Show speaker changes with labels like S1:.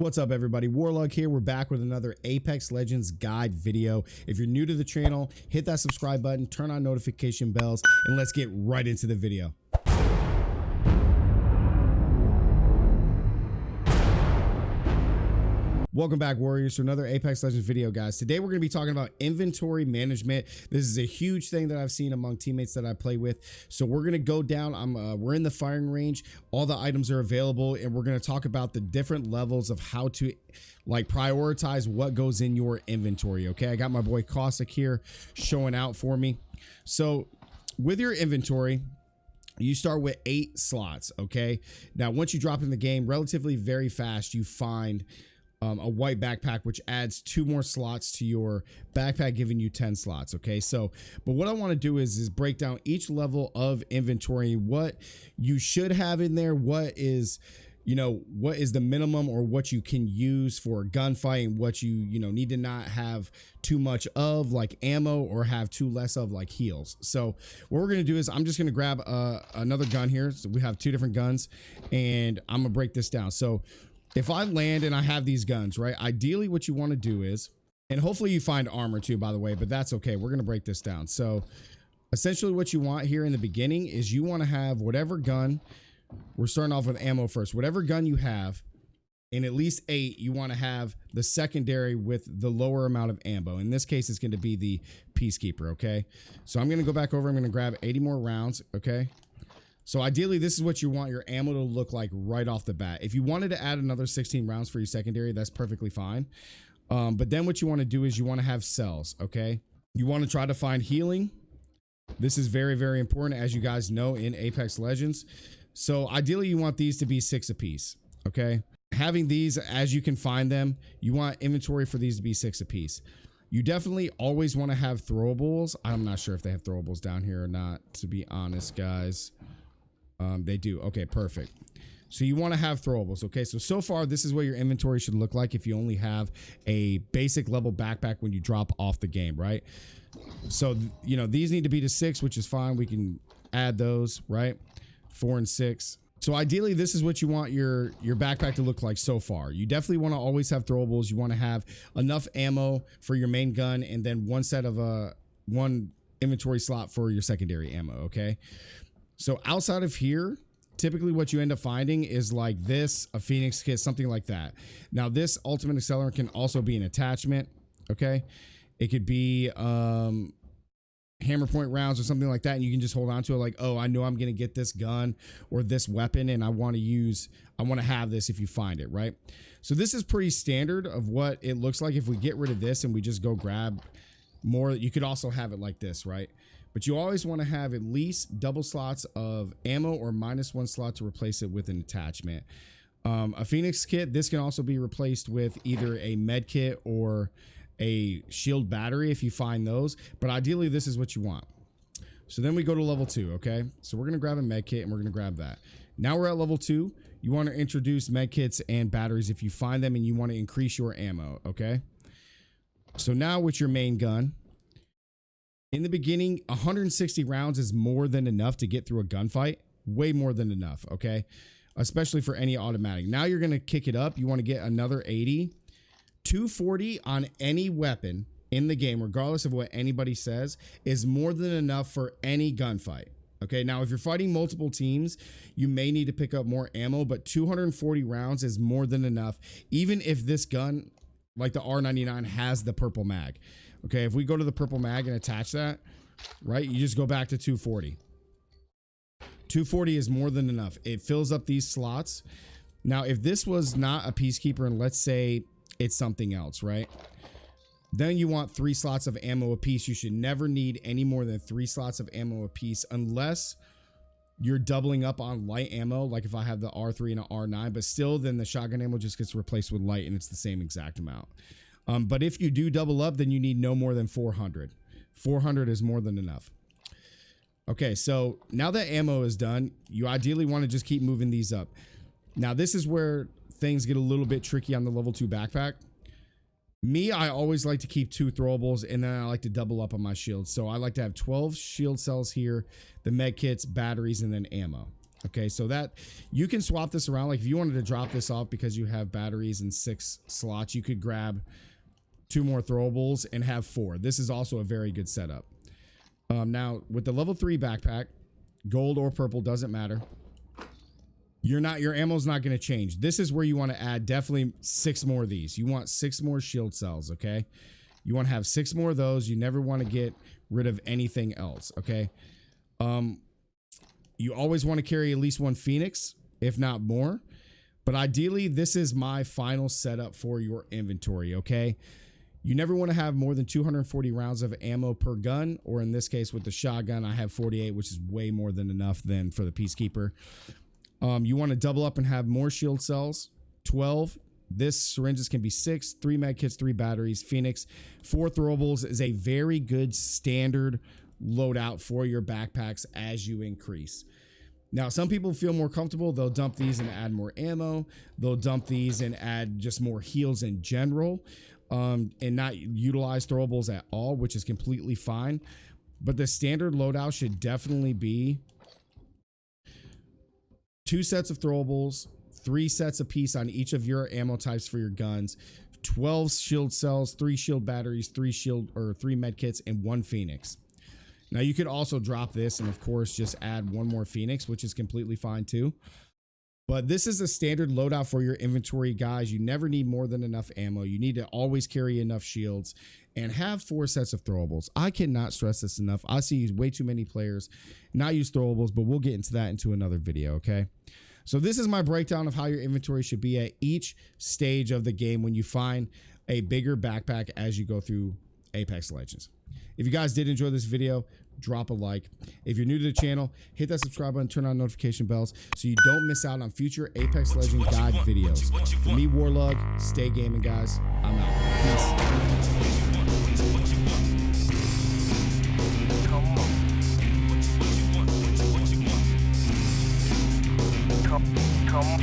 S1: What's up everybody, Warlug here. We're back with another Apex Legends guide video. If you're new to the channel, hit that subscribe button, turn on notification bells, and let's get right into the video. Welcome back, Warriors, to another Apex Legends video, guys. Today, we're going to be talking about inventory management. This is a huge thing that I've seen among teammates that I play with. So we're going to go down. I'm uh, We're in the firing range. All the items are available, and we're going to talk about the different levels of how to like prioritize what goes in your inventory. Okay, I got my boy Caustic here showing out for me. So with your inventory, you start with eight slots okay now once you drop in the game relatively very fast you find um, a white backpack, which adds two more slots to your backpack, giving you 10 slots. Okay. So, but what I want to do is, is break down each level of inventory, what you should have in there, what is, you know, what is the minimum or what you can use for gunfighting, what you, you know, need to not have too much of like ammo or have too less of like heals. So what we're going to do is I'm just going to grab uh, another gun here. So we have two different guns and I'm gonna break this down. So if I land and I have these guns, right? Ideally, what you want to do is, and hopefully you find armor too, by the way, but that's okay. We're going to break this down. So essentially what you want here in the beginning is you want to have whatever gun, we're starting off with ammo first, whatever gun you have, in at least eight, you want to have the secondary with the lower amount of ammo. In this case, it's going to be the Peacekeeper, okay? So I'm going to go back over. I'm going to grab 80 more rounds, okay? So ideally, this is what you want your ammo to look like right off the bat. If you wanted to add another 16 rounds for your secondary, that's perfectly fine. Um, but then what you want to do is you want to have cells, okay? You want to try to find healing. This is very, very important, as you guys know, in Apex Legends. So ideally, you want these to be six apiece, okay? Having these as you can find them, you want inventory for these to be six apiece. You definitely always want to have throwables. I'm not sure if they have throwables down here or not, to be honest, guys. Um, they do. Okay, perfect. So you want to have throwables. Okay, so so far this is what your inventory should look like if you only have a basic level backpack when you drop off the game, right? So you know these need to be to six, which is fine. We can add those, right? Four and six. So ideally, this is what you want your your backpack to look like so far. You definitely want to always have throwables. You want to have enough ammo for your main gun, and then one set of uh, one inventory slot for your secondary ammo. Okay. So outside of here, typically what you end up finding is like this, a Phoenix kit, something like that. Now this ultimate accelerant can also be an attachment. Okay. It could be um, hammer point rounds or something like that. And you can just hold on to it like, oh, I know I'm to get this gun or this weapon and I want to use, I want to have this if you find it, right? So this is pretty standard of what it looks like if we get rid of this and we just go grab more. You could also have it like this, right? But you always want to have at least double slots of ammo or minus one slot to replace it with an attachment. Um, a Phoenix kit, this can also be replaced with either a med kit or a shield battery if you find those, but ideally this is what you want. So then we go to level two, okay? So we're gonna grab a med kit and we're gonna grab that. Now we're at level two. You wanna introduce med kits and batteries if you find them and you wanna increase your ammo, okay? So now with your main gun, in the beginning, 160 rounds is more than enough to get through a gunfight. Way more than enough, okay? Especially for any automatic. Now you're going to kick it up. You want to get another 80. 240 on any weapon in the game, regardless of what anybody says, is more than enough for any gunfight. Okay, now if you're fighting multiple teams, you may need to pick up more ammo, but 240 rounds is more than enough, even if this gun, like the R99, has the purple mag. Okay, if we go to the purple mag and attach that, right, you just go back to 240. 240 is more than enough. It fills up these slots. Now, if this was not a Peacekeeper and let's say it's something else, right? Then you want three slots of ammo a piece. You should never need any more than three slots of ammo a piece unless you're doubling up on light ammo. Like if I have the R3 and an R9, but still then the shotgun ammo just gets replaced with light and it's the same exact amount. Um, but if you do double up, then you need no more than 400. 400 is more than enough. Okay, so now that ammo is done, you ideally want to just keep moving these up. Now, this is where things get a little bit tricky on the level 2 backpack. Me, I always like to keep two throwables, and then I like to double up on my shields. So I like to have 12 shield cells here, the med kits, batteries, and then ammo. Okay, so that you can swap this around. Like if you wanted to drop this off because you have batteries in six slots, you could grab two more throwables and have four. This is also a very good setup. Um, now with the level three backpack, gold or purple doesn't matter. You're not your ammo's not going to change. This is where you want to add definitely six more of these. You want six more shield cells, okay? You want to have six more of those. You never want to get rid of anything else, okay? Um you always want to carry at least one Phoenix, if not more. But ideally, this is my final setup for your inventory, okay? You never want to have more than 240 rounds of ammo per gun, or in this case with the shotgun, I have 48, which is way more than enough than for the Peacekeeper. Um, you want to double up and have more shield cells, 12. This syringes can be six, three med kits, three batteries. Phoenix, four throwables is a very good standard loadout for your backpacks as you increase. Now, some people feel more comfortable. They'll dump these and add more ammo. They'll dump these and add just more heals in general um, and not utilize throwables at all, which is completely fine. But the standard loadout should definitely be two sets of throwables, three sets of piece on each of your ammo types for your guns, 12 shield cells, three shield batteries, three shield or three med kits, and one phoenix. Now you could also drop this and of course just add one more phoenix, which is completely fine too. But this is a standard loadout for your inventory, guys. You never need more than enough ammo. You need to always carry enough shields and have four sets of throwables. I cannot stress this enough. I see way too many players not use throwables, but we'll get into that into another video, okay? So this is my breakdown of how your inventory should be at each stage of the game when you find a bigger backpack as you go through Apex Legends. If you guys did enjoy this video, drop a like. If you're new to the channel, hit that subscribe button, turn on notification bells so you don't miss out on future Apex Legend guide videos. For me, Warlug, stay gaming, guys. I'm out. Peace.